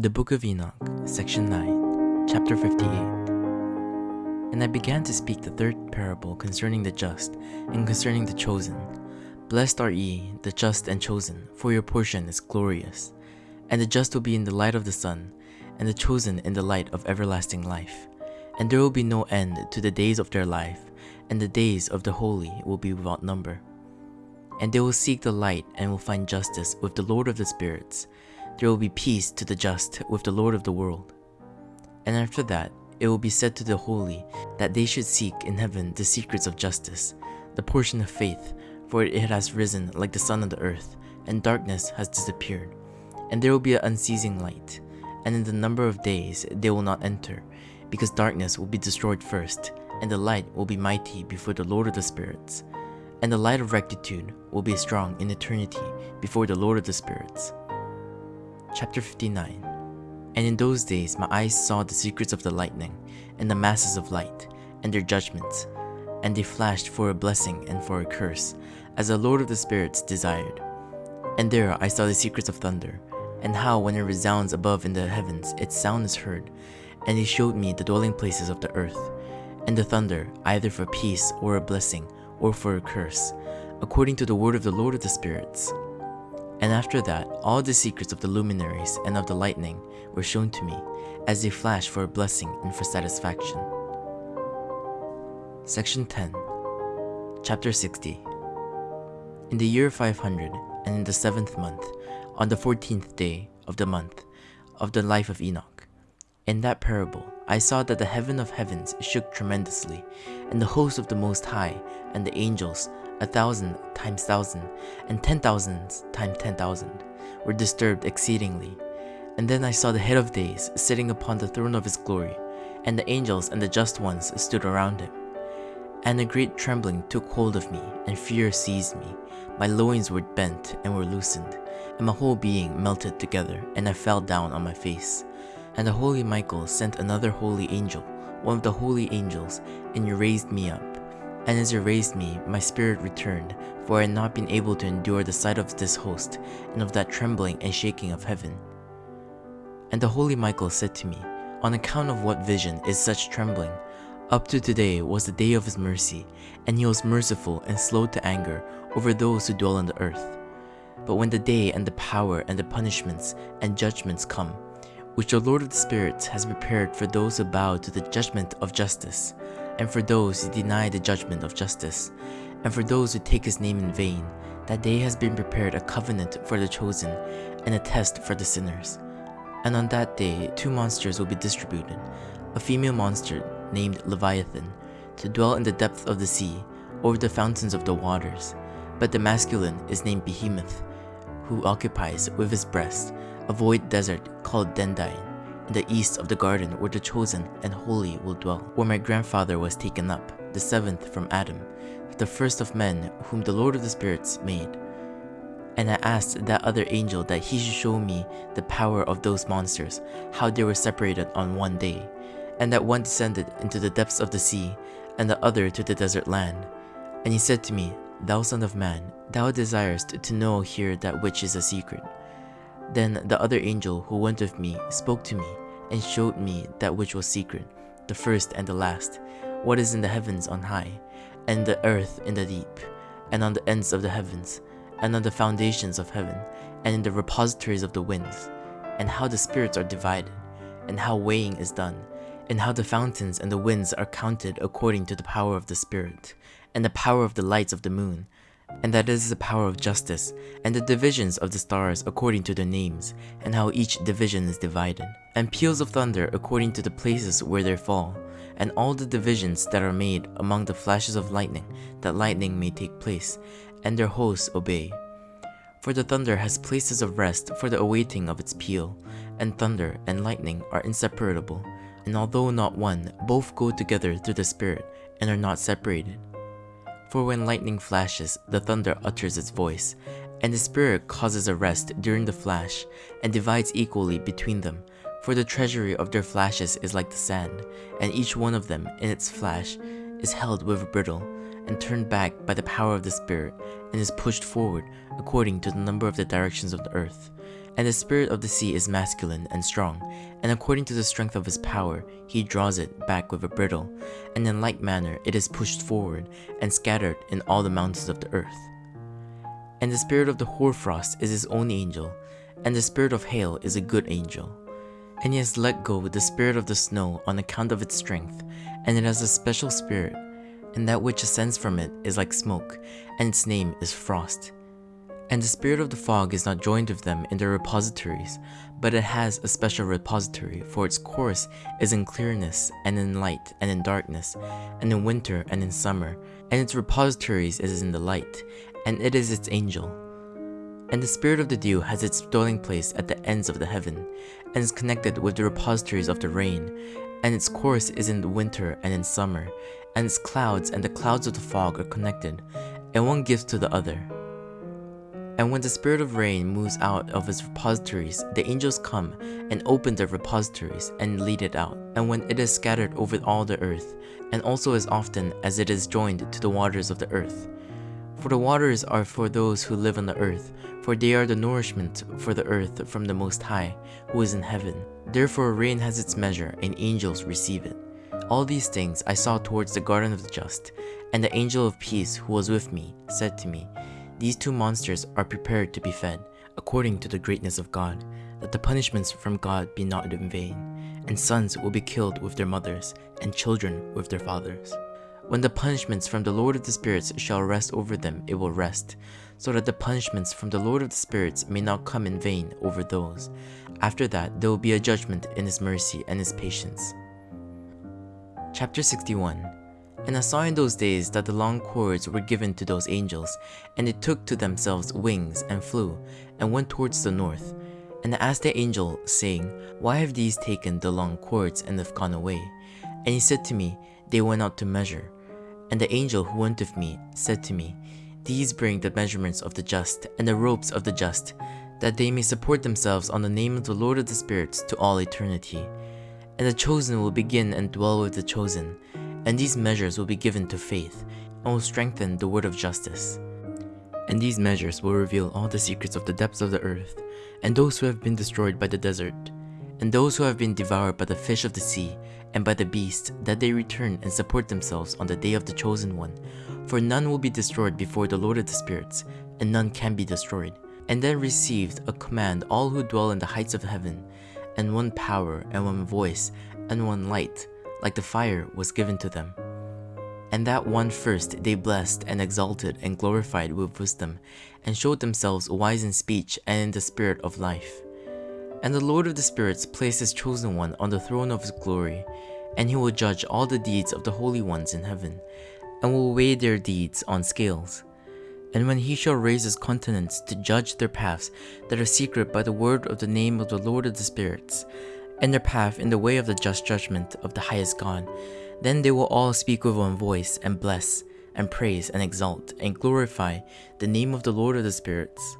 The Book of Enoch, Section 9, Chapter 58. And I began to speak the third parable concerning the just, and concerning the chosen. Blessed are ye, the just and chosen, for your portion is glorious. And the just will be in the light of the sun, and the chosen in the light of everlasting life. And there will be no end to the days of their life, and the days of the holy will be without number. And they will seek the light and will find justice with the Lord of the spirits there will be peace to the just with the Lord of the world. And after that, it will be said to the holy that they should seek in heaven the secrets of justice, the portion of faith, for it has risen like the sun on the earth, and darkness has disappeared. And there will be an unceasing light, and in the number of days they will not enter, because darkness will be destroyed first, and the light will be mighty before the Lord of the spirits. And the light of rectitude will be strong in eternity before the Lord of the spirits. Chapter 59 And in those days my eyes saw the secrets of the lightning, and the masses of light, and their judgments, and they flashed for a blessing and for a curse, as the Lord of the spirits desired. And there I saw the secrets of thunder, and how when it resounds above in the heavens its sound is heard, and he showed me the dwelling places of the earth, and the thunder either for peace or a blessing, or for a curse, according to the word of the Lord of the spirits. And after that, all the secrets of the luminaries and of the lightning were shown to me, as they flashed for a blessing and for satisfaction. Section 10 Chapter 60 In the year 500, and in the seventh month, on the fourteenth day of the month of the life of Enoch, in that parable, I saw that the heaven of heavens shook tremendously, and the host of the Most High and the angels a thousand times thousand, and ten thousands times ten thousand, were disturbed exceedingly. And then I saw the head of days sitting upon the throne of his glory, and the angels and the just ones stood around him. And a great trembling took hold of me, and fear seized me. My loins were bent and were loosened, and my whole being melted together, and I fell down on my face. And the holy Michael sent another holy angel, one of the holy angels, and he raised me up and as he raised me, my spirit returned, for I had not been able to endure the sight of this host, and of that trembling and shaking of heaven. And the holy Michael said to me, On account of what vision is such trembling? Up to today was the day of his mercy, and he was merciful and slow to anger over those who dwell on the earth. But when the day and the power and the punishments and judgments come, which the Lord of the spirits has prepared for those who bow to the judgment of justice, and for those who deny the judgment of justice, and for those who take his name in vain, that day has been prepared a covenant for the chosen, and a test for the sinners. And on that day two monsters will be distributed, a female monster named Leviathan, to dwell in the depth of the sea, over the fountains of the waters, but the masculine is named Behemoth, who occupies with his breast a void desert called Dendain in the east of the garden where the chosen and holy will dwell, where my grandfather was taken up, the seventh from Adam, the first of men whom the Lord of the spirits made. And I asked that other angel that he should show me the power of those monsters, how they were separated on one day, and that one descended into the depths of the sea, and the other to the desert land. And he said to me, Thou son of man, thou desirest to know here that which is a secret. Then the other angel who went with me spoke to me and showed me that which was secret, the first and the last, what is in the heavens on high, and the earth in the deep, and on the ends of the heavens, and on the foundations of heaven, and in the repositories of the winds, and how the spirits are divided, and how weighing is done, and how the fountains and the winds are counted according to the power of the Spirit, and the power of the lights of the moon, and that is the power of justice, and the divisions of the stars according to their names, and how each division is divided, and peals of thunder according to the places where they fall, and all the divisions that are made among the flashes of lightning, that lightning may take place, and their hosts obey. For the thunder has places of rest for the awaiting of its peal, and thunder and lightning are inseparable, and although not one, both go together through the Spirit, and are not separated. For when lightning flashes, the thunder utters its voice, and the Spirit causes a rest during the flash, and divides equally between them. For the treasury of their flashes is like the sand, and each one of them in its flash is held with a bridle, and turned back by the power of the Spirit, and is pushed forward according to the number of the directions of the earth. And the spirit of the sea is masculine and strong, and according to the strength of his power, he draws it back with a bridle, and in like manner it is pushed forward and scattered in all the mountains of the earth. And the spirit of the hoarfrost is his own angel, and the spirit of hail is a good angel. And he has let go with the spirit of the snow on account of its strength, and it has a special spirit, and that which ascends from it is like smoke, and its name is frost. And the spirit of the fog is not joined with them in their repositories, but it has a special repository, for its course is in clearness, and in light, and in darkness, and in winter, and in summer, and its repositories is in the light, and it is its angel. And the spirit of the dew has its dwelling place at the ends of the heaven, and is connected with the repositories of the rain, and its course is in the winter and in summer, and its clouds and the clouds of the fog are connected, and one gives to the other. And when the spirit of rain moves out of its repositories, the angels come and open their repositories and lead it out. And when it is scattered over all the earth, and also as often as it is joined to the waters of the earth. For the waters are for those who live on the earth, for they are the nourishment for the earth from the Most High, who is in heaven. Therefore rain has its measure, and angels receive it. All these things I saw towards the garden of the just, and the angel of peace who was with me said to me, these two monsters are prepared to be fed, according to the greatness of God, that the punishments from God be not in vain, and sons will be killed with their mothers, and children with their fathers. When the punishments from the Lord of the Spirits shall rest over them, it will rest, so that the punishments from the Lord of the Spirits may not come in vain over those. After that, there will be a judgment in His mercy and His patience. Chapter 61 and I saw in those days that the long cords were given to those angels, and they took to themselves wings and flew, and went towards the north. And I asked the angel, saying, Why have these taken the long cords and have gone away? And he said to me, They went out to measure. And the angel who went with me said to me, These bring the measurements of the just, and the ropes of the just, that they may support themselves on the name of the Lord of the spirits to all eternity. And the chosen will begin and dwell with the chosen, and these measures will be given to faith, and will strengthen the word of justice. And these measures will reveal all the secrets of the depths of the earth, and those who have been destroyed by the desert, and those who have been devoured by the fish of the sea, and by the beast, that they return and support themselves on the day of the chosen one. For none will be destroyed before the Lord of the spirits, and none can be destroyed. And then received a command all who dwell in the heights of heaven, and one power, and one voice, and one light, like the fire was given to them. And that one first they blessed and exalted and glorified with wisdom, and showed themselves wise in speech and in the spirit of life. And the Lord of the spirits placed his chosen one on the throne of his glory, and he will judge all the deeds of the holy ones in heaven, and will weigh their deeds on scales. And when he shall raise his countenance to judge their paths that are secret by the word of the name of the Lord of the spirits, and their path in the way of the just judgment of the highest God. Then they will all speak with one voice and bless and praise and exalt and glorify the name of the Lord of the spirits.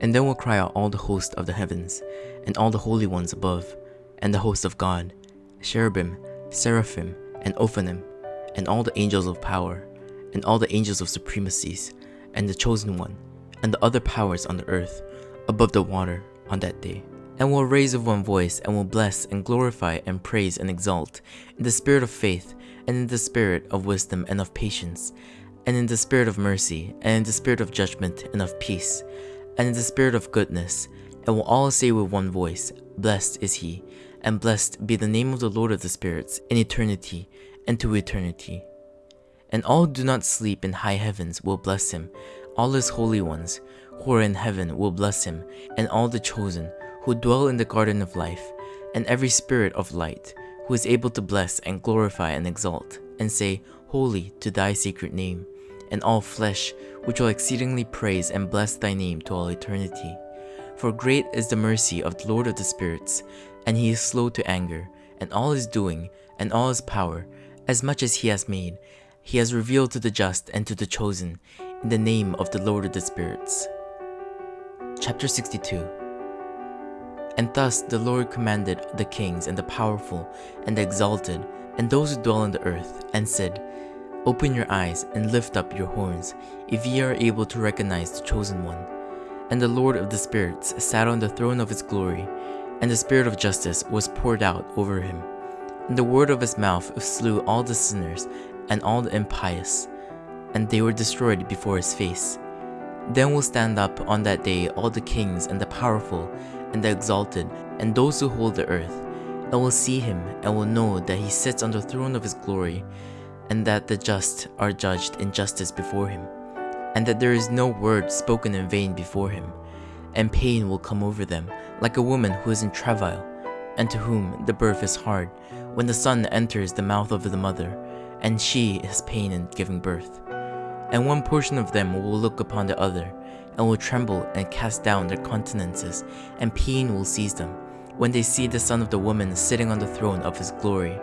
And then will cry out all the host of the heavens, and all the holy ones above, and the host of God, cherubim, seraphim, and ophanim, and all the angels of power, and all the angels of supremacies, and the chosen one, and the other powers on the earth, above the water, on that day and will raise with one voice and will bless and glorify and praise and exalt. In the spirit of faith and in the spirit of wisdom and of patience and in the spirit of mercy and in the spirit of judgment and of peace and in the spirit of goodness and will all say with one voice blessed is he and blessed be the name of the Lord of the spirits in eternity and to eternity. And all who do not sleep in high heavens will bless him all his holy ones who are in heaven will bless him and all the chosen who dwell in the garden of life, and every spirit of light, who is able to bless and glorify and exalt, and say, Holy to thy sacred name, and all flesh, which will exceedingly praise and bless thy name to all eternity. For great is the mercy of the Lord of the spirits, and he is slow to anger, and all his doing, and all his power, as much as he has made, he has revealed to the just and to the chosen, in the name of the Lord of the spirits. Chapter 62 and thus the Lord commanded the kings and the powerful and the exalted and those who dwell on the earth, and said, Open your eyes and lift up your horns, if ye are able to recognize the chosen one. And the Lord of the spirits sat on the throne of his glory, and the spirit of justice was poured out over him. And the word of his mouth slew all the sinners and all the impious, and they were destroyed before his face. Then will stand up on that day all the kings and the powerful and the exalted and those who hold the earth, and will see him and will know that he sits on the throne of his glory, and that the just are judged in justice before him, and that there is no word spoken in vain before him, and pain will come over them like a woman who is in travail, and to whom the birth is hard, when the son enters the mouth of the mother, and she has pain in giving birth. And one portion of them will look upon the other, and will tremble and cast down their countenances, and pain will seize them, when they see the Son of the woman sitting on the throne of his glory.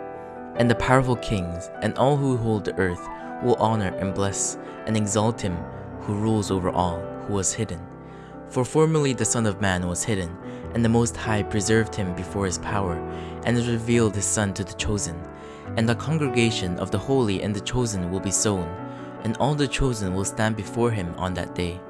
And the powerful kings, and all who hold the earth, will honor and bless, and exalt him who rules over all, who was hidden. For formerly the Son of Man was hidden, and the Most High preserved him before his power, and has revealed his Son to the chosen. And the congregation of the holy and the chosen will be sown, and all the chosen will stand before him on that day.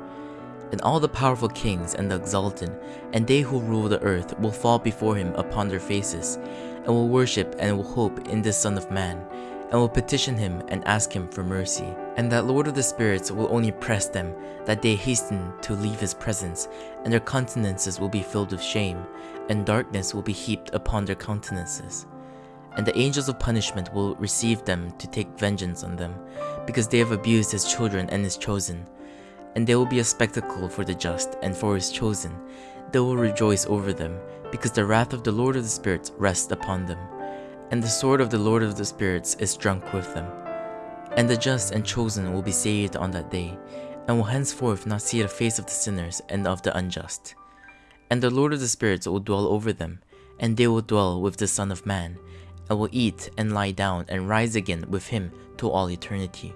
And all the powerful kings and the exalted, and they who rule the earth will fall before him upon their faces, and will worship and will hope in this Son of Man, and will petition him and ask him for mercy. And that Lord of the spirits will only press them, that they hasten to leave his presence, and their countenances will be filled with shame, and darkness will be heaped upon their countenances. And the angels of punishment will receive them to take vengeance on them, because they have abused his children and his chosen. And they will be a spectacle for the just and for his chosen. They will rejoice over them, because the wrath of the Lord of the spirits rests upon them. And the sword of the Lord of the spirits is drunk with them. And the just and chosen will be saved on that day, and will henceforth not see the face of the sinners and of the unjust. And the Lord of the spirits will dwell over them, and they will dwell with the Son of Man, and will eat and lie down and rise again with him to all eternity.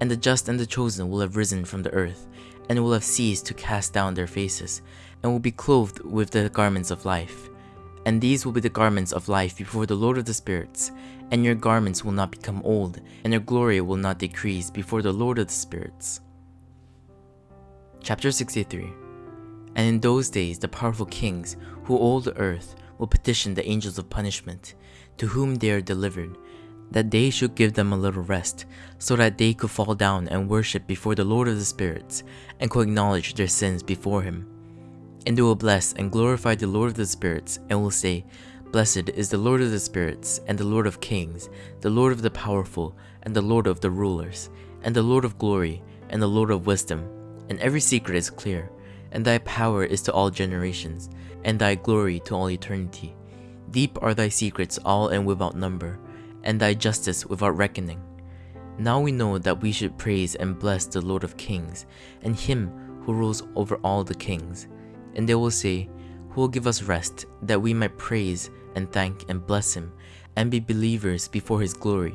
And the just and the chosen will have risen from the earth, and will have ceased to cast down their faces, and will be clothed with the garments of life. And these will be the garments of life before the Lord of the spirits, and your garments will not become old, and your glory will not decrease before the Lord of the spirits. Chapter 63 And in those days the powerful kings who rule the earth will petition the angels of punishment, to whom they are delivered, that they should give them a little rest, so that they could fall down and worship before the Lord of the spirits, and could acknowledge their sins before him. And they will bless and glorify the Lord of the spirits, and will say, Blessed is the Lord of the spirits, and the Lord of kings, the Lord of the powerful, and the Lord of the rulers, and the Lord of glory, and the Lord of wisdom. And every secret is clear, and thy power is to all generations, and thy glory to all eternity. Deep are thy secrets all and without number, and thy justice without reckoning. Now we know that we should praise and bless the Lord of kings, and him who rules over all the kings. And they will say, Who will give us rest, that we might praise and thank and bless him, and be believers before his glory.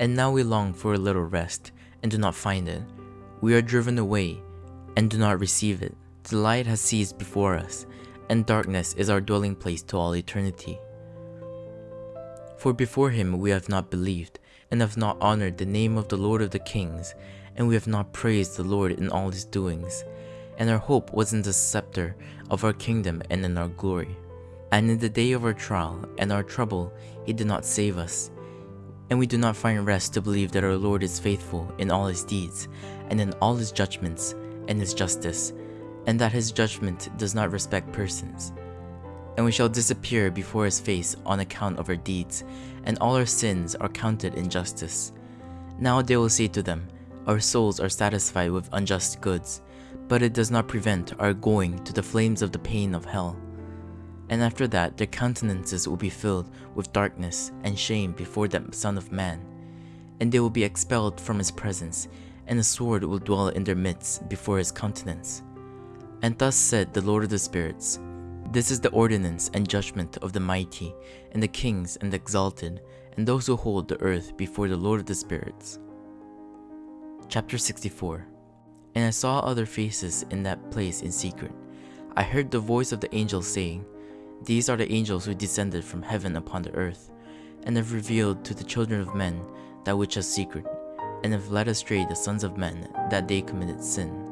And now we long for a little rest, and do not find it. We are driven away, and do not receive it. The light has ceased before us, and darkness is our dwelling place to all eternity. For before him we have not believed, and have not honored the name of the Lord of the kings, and we have not praised the Lord in all his doings. And our hope was in the scepter of our kingdom and in our glory. And in the day of our trial and our trouble, he did not save us. And we do not find rest to believe that our Lord is faithful in all his deeds, and in all his judgments, and his justice, and that his judgment does not respect persons. And we shall disappear before his face on account of our deeds, and all our sins are counted in justice. Now they will say to them, Our souls are satisfied with unjust goods, but it does not prevent our going to the flames of the pain of hell. And after that their countenances will be filled with darkness and shame before the Son of Man, and they will be expelled from his presence, and a sword will dwell in their midst before his countenance. And thus said the Lord of the spirits, This is the ordinance and judgment of the mighty, and the kings and the exalted, and those who hold the earth before the Lord of the spirits. Chapter 64 And I saw other faces in that place in secret. I heard the voice of the angel saying, These are the angels who descended from heaven upon the earth, and have revealed to the children of men that which is secret, and have led astray the sons of men that they committed sin.